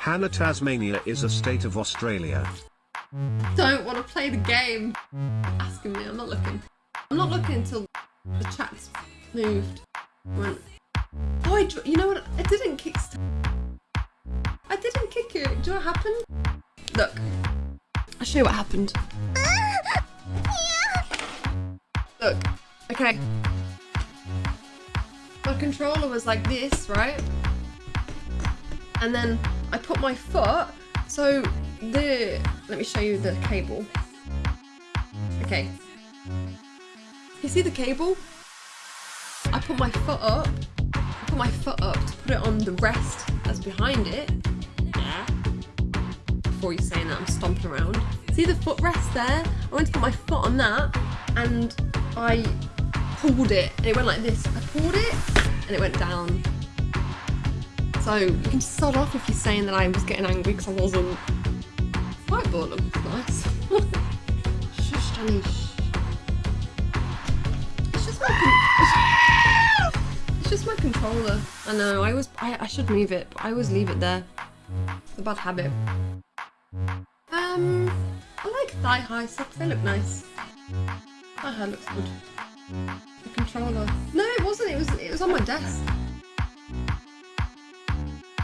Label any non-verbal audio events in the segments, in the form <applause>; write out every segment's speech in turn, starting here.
Hannah Tasmania is a state of Australia. Don't want to play the game. Asking me, I'm not looking. I'm not looking until the chat's moved. Went. Oh, I, you know what? I didn't kick. I didn't kick it. Do what happened? Look. I'll show you what happened. Look. Okay. My controller was like this, right? And then I put my foot. So the let me show you the cable. Okay. You see the cable? I put my foot up. I put my foot up to put it on the rest that's behind it. Yeah. Before you saying that I'm stomping around. See the footrest there? I went to put my foot on that and I pulled it and it went like this. I pulled it and it went down. So you can just start off if you're saying that I was getting angry because I wasn't. Whiteboard looks nice. <laughs> Shush, shh. It's just my. It's just my controller. I know. I always. I, I should move it, but I always leave it there. It's a bad habit. Um, I like thigh high socks. They look nice. Thigh high looks good. The controller. No, it wasn't. It was. It was on my desk.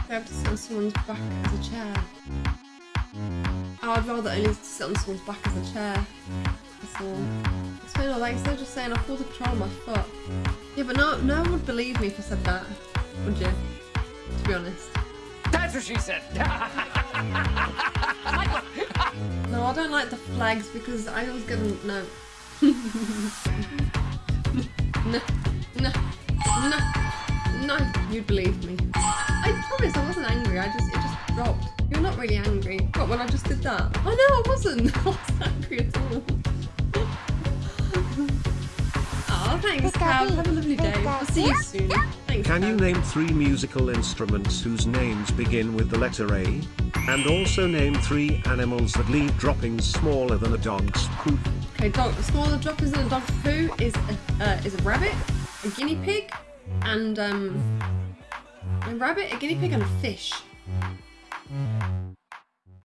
I have to sit on someone's back as a chair. I'd rather only sit on someone's back as a chair. That's all. It's really like instead of just saying I pulled the control on my foot. Yeah, but no, no one would believe me if I said that, would you? To be honest. That's what she said. <laughs> No, I don't like the flags because I always get them. No. <laughs> no, no, no, no. You'd believe me. I promise I wasn't angry. I just it just dropped. You're not really angry. What when I just did that? Oh no, I wasn't. <laughs> I wasn't angry at all. <laughs> Oh, thanks, Cab. Have a lovely day. I'll see you soon. Thanks. Can you name three musical instruments whose names begin with the letter A? And also name three animals that leave droppings smaller than a dog's poop. Okay, dog. Smaller droppings in a dog's poo is a, uh, is a rabbit, a guinea pig, and um, a rabbit, a guinea pig, and a fish.